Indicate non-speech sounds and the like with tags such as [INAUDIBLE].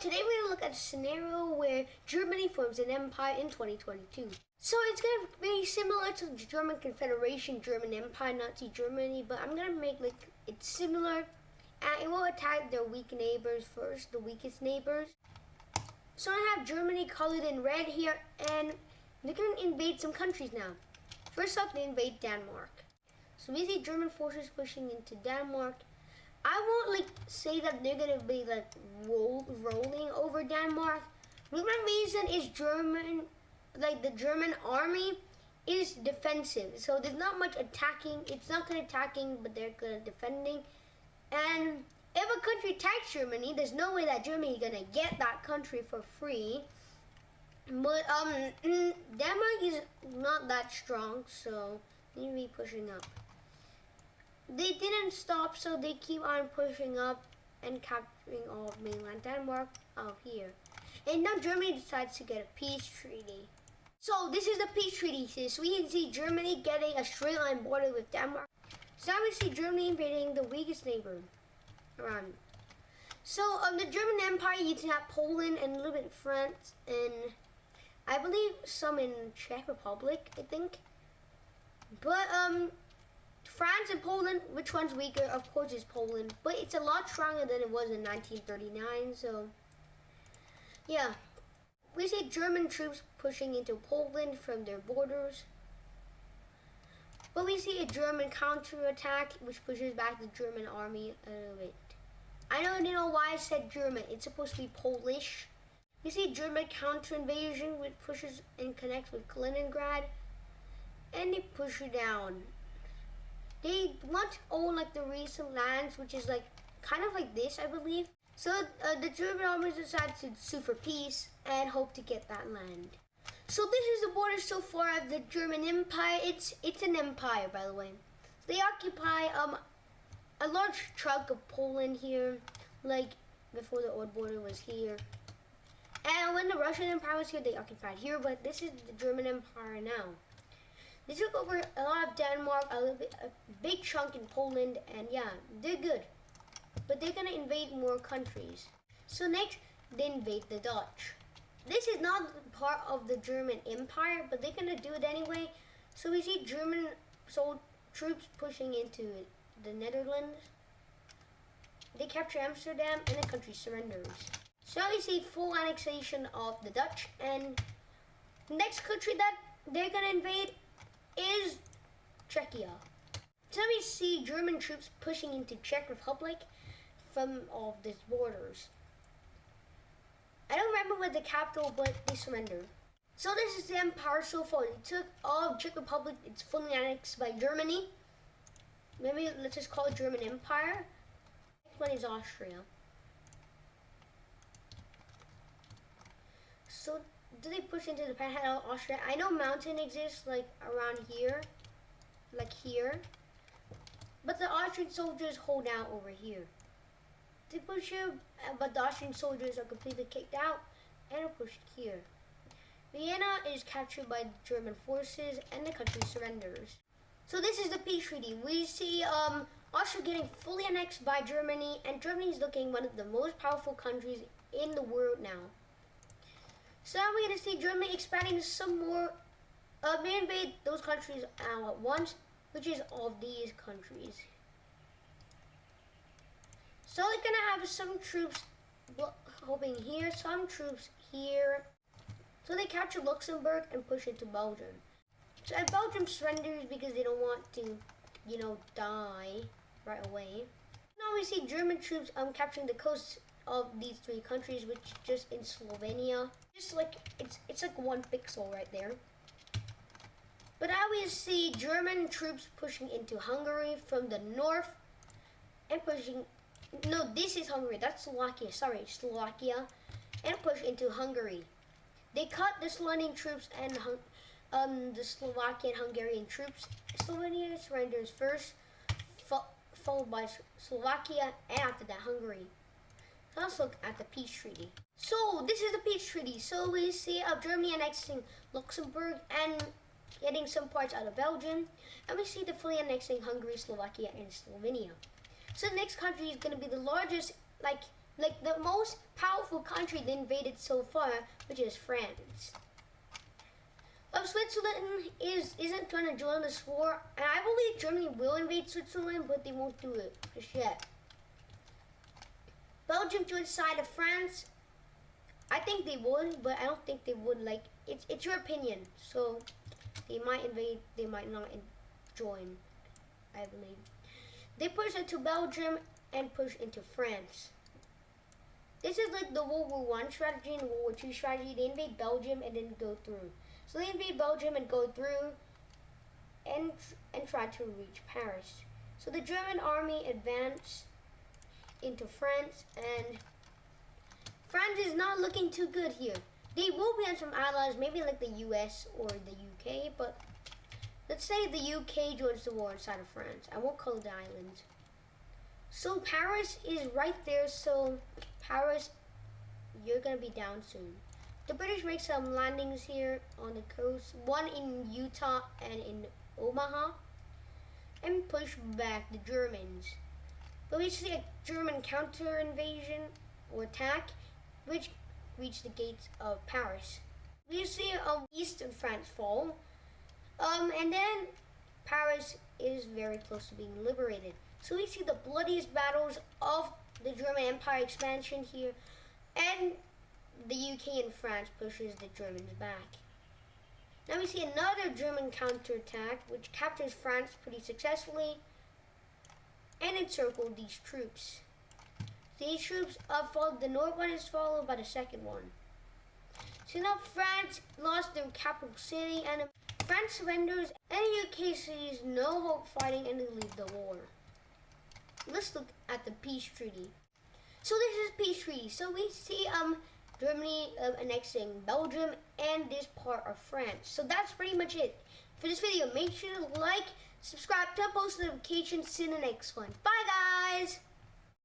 today we're gonna look at a scenario where Germany forms an empire in 2022. So it's gonna be similar to the German Confederation, German Empire, Nazi Germany, but I'm gonna make like it's similar, and it will attack their weak neighbors first, the weakest neighbors. So I have Germany colored in red here, and they're gonna invade some countries now. First up, they invade Denmark. So we see German forces pushing into Denmark. I won't like say that they're gonna be like roll, rolling over Denmark. The reason is German, like the German army is defensive. So there's not much attacking. It's not good attacking, but they're good at defending. And if a country attacks Germany, there's no way that Germany is gonna get that country for free. But um, [CLEARS THROAT] Denmark is not that strong, so they need to be pushing up. They didn't stop, so they keep on pushing up and capturing all of mainland Denmark out here. And now Germany decides to get a peace treaty. So this is the peace treaty. So we can see Germany getting a straight line border with Denmark. So now we see Germany invading the weakest neighbor around. So um, the German Empire used to have Poland and a little bit France and I believe some in Czech Republic, I think. But um, France and Poland, which one's weaker? Of course it's Poland, but it's a lot stronger than it was in 1939, so yeah. We see German troops pushing into Poland from their borders. But we see a German counterattack, which pushes back the German army a little bit. I don't know why I said German. It's supposed to be Polish. We see German counter-invasion, which pushes and connects with Kaliningrad. And they push you down. They want to own like the recent lands, which is like kind of like this, I believe. So uh, the German armies decided to sue for peace and hope to get that land. So this is the border so far of the German Empire. It's it's an empire, by the way. They occupy um a large chunk of Poland here, like before the old border was here. And when the Russian Empire was here, they occupied here, but this is the German Empire now. They took over a lot of Denmark, a, bit, a big chunk in Poland, and yeah, they're good. But they're gonna invade more countries. So next, they invade the Dutch. This is not part of the German Empire, but they're gonna do it anyway. So we see German sold troops pushing into the Netherlands. They capture Amsterdam and the country surrenders. So we see full annexation of the Dutch and next country that they're gonna invade is Czechia. So we see German troops pushing into Czech Republic from all of these borders. I don't remember what the capital, but they surrendered. So this is the empire so far. They took all of Czech Republic, it's fully annexed by Germany. Maybe let's just call it German Empire. Next one is Austria. So do they push into the panhandle Austria? I know mountain exists like around here, like here. But the Austrian soldiers hold out over here. They push here, but the Austrian soldiers are completely kicked out and are pushed here. Vienna is captured by German forces and the country surrenders. So this is the peace treaty. We see um, Austria getting fully annexed by Germany and Germany is looking one of the most powerful countries in the world now. So now we're going to see Germany expanding some more, uh, may invade those countries all at once, which is all these countries. So they're going to have some troops hoping here, some troops here. So they capture Luxembourg and push it to Belgium. So Belgium surrenders because they don't want to, you know, die right away. Now we see German troops um, capturing the coast of these three countries, which just in Slovenia. Just like, it's, it's like one pixel right there. But now we see German troops pushing into Hungary from the north and pushing, no, this is Hungary, that's Slovakia, sorry, Slovakia, and push into Hungary. They cut the Slovenian troops and um, the Slovakian Hungarian troops. Slovenia surrenders first, fo followed by Slovakia, and after that Hungary. Let's look at the peace treaty. So this is the peace treaty. So we see of Germany annexing Luxembourg and getting some parts out of Belgium. And we see the fully annexing Hungary, Slovakia, and Slovenia. So the next country is going to be the largest, like, like the most powerful country they invaded so far, which is France. Um, Switzerland is isn't going to join this war, and I believe Germany will invade Switzerland, but they won't do it just yet. Belgium joins side of France. I think they would, but I don't think they would. Like it's it's your opinion, so they might invade, they might not in, join. I believe they push into Belgium and push into France. This is like the World War One strategy and World War Two strategy. They invade Belgium and then go through. So they invade Belgium and go through and and try to reach Paris. So the German army advanced into France and France is not looking too good here. They will be on some allies, maybe like the US or the UK, but let's say the UK joins the war inside of France. I won't call it the island. So Paris is right there, so Paris, you're gonna be down soon. The British make some landings here on the coast, one in Utah and in Omaha, and push back the Germans. But we see a German counter invasion or attack, which reached the gates of Paris. We see of France fall, um, and then Paris is very close to being liberated. So we see the bloodiest battles of the German Empire expansion here, and the UK and France pushes the Germans back. Now we see another German counterattack, which captures France pretty successfully and encircled these troops. These troops uh, followed, the north one is followed by the second one. So now France lost their capital city and France surrenders and the UK sees no hope fighting and they leave the war. Let's look at the peace treaty. So this is peace treaty. So we see um Germany uh, annexing Belgium and this part of France. So that's pretty much it for this video. Make sure to like, subscribe, turn post notifications, see you in the next one. Bye guys!